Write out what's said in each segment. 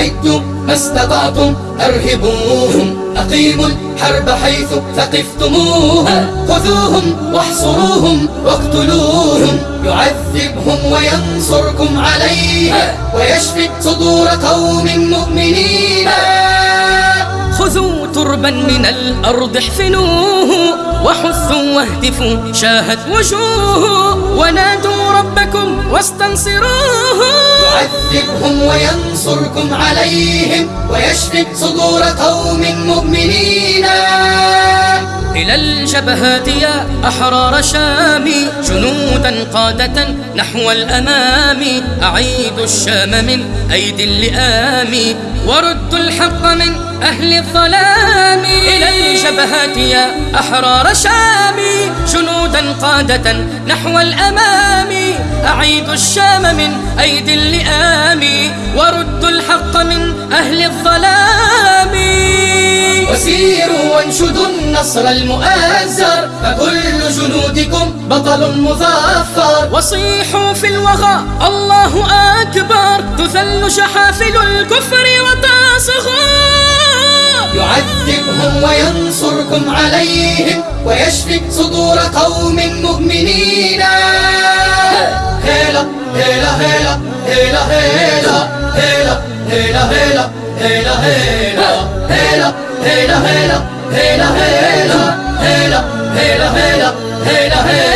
أعدوا ما استطعتم أرهبوهم. أقيموا الحرب حيث ثقفتموها. خذوهم واحصروهم واقتلوهم. يعذبهم وينصركم عليها. ويشفي صدور قوم مؤمنين. خذوا تربا من الأرض احفنوه. وحثوا واهتفوا شاهت وجوه. ونادوا ربكم واستنصروه. يعذبهم وينصركم عليهم ويشفي صدور قوم مؤمنين. إلى الجبهات يا أحرار شامي جنودا قادة نحو الأمام. أعيدوا الشام من أيدي اللئام وردوا الحق من أهل الظلام. إلى الجبهات يا أحرار شامي جنودا قادة نحو الأمام. أعيدوا الشام من أيدي اللئام وردوا الحق من أهل الظلام. وسيروا وانشدوا النصر المؤزر فكل جنودكم بطل مظفر. وصيحوا في الوغى الله أكبر تذل شحافل الكفر وتصغر يعذبهم وينصركم عليهم ويشفي صدور قوم مؤمنين هيلا هيلا هيلا هيلا هيلا هيلا هيلا هيلا هيلا هيلا هيلا هيلا هيلا هيلا هيلا هيلا هيلا هيلا هيلا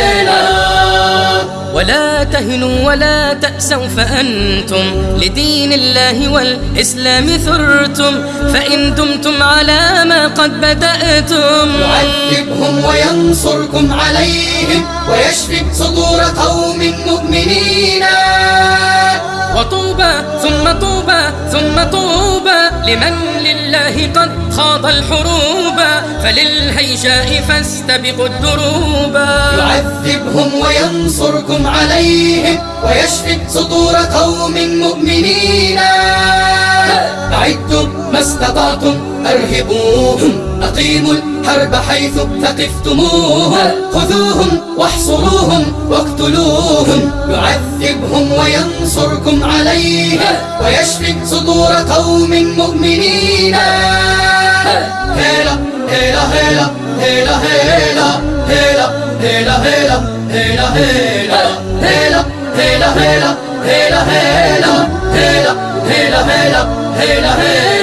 ولا تهنوا ولا تأسوا فأنتم لدين الله والإسلام ثرتم فإن دمتم على ما قد بدأتم. يعذبهم وينصركم عليهم ويشفي صدور قوم مؤمنين. وطوبى ثم طوبى ثم طوبى لمن لله قد خاض الحروب. فللهيجاء فاستبقوا الدروب. يعذبهم وينصركم عليهم ويشفي صدور قوم مؤمنين. أعدوا ما استطعتم أرهبوهم. أقيموا الحرب حيث ثقفتموها خذوهم واحصروهم واقتلوهم. يعذبهم وينصركم عليها ويشفي صدور قوم مؤمنين. هيلا هيلا هيلا هيلا هيلا هيلا هيلا هيلا هيلا هيلا هيلا هيلا